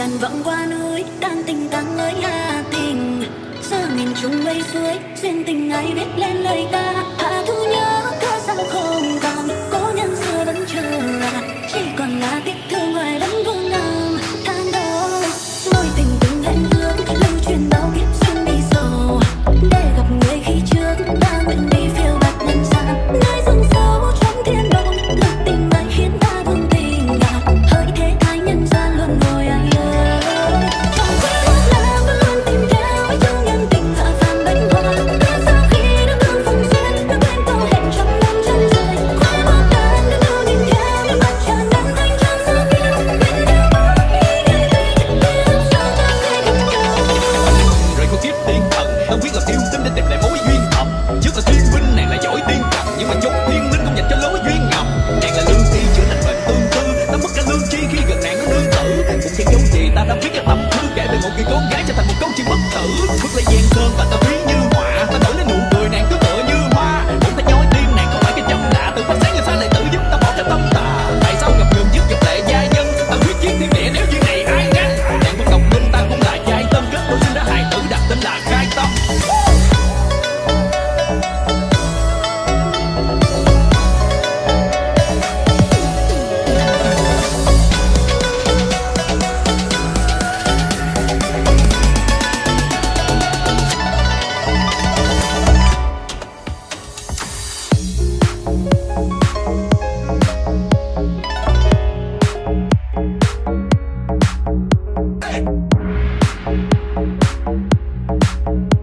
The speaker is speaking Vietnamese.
đàn vọng qua núi, tan tình tan lối hà tình. Xa nghìn chung mây suối, duyên tình ai biết lên 난 비켜. Thank you.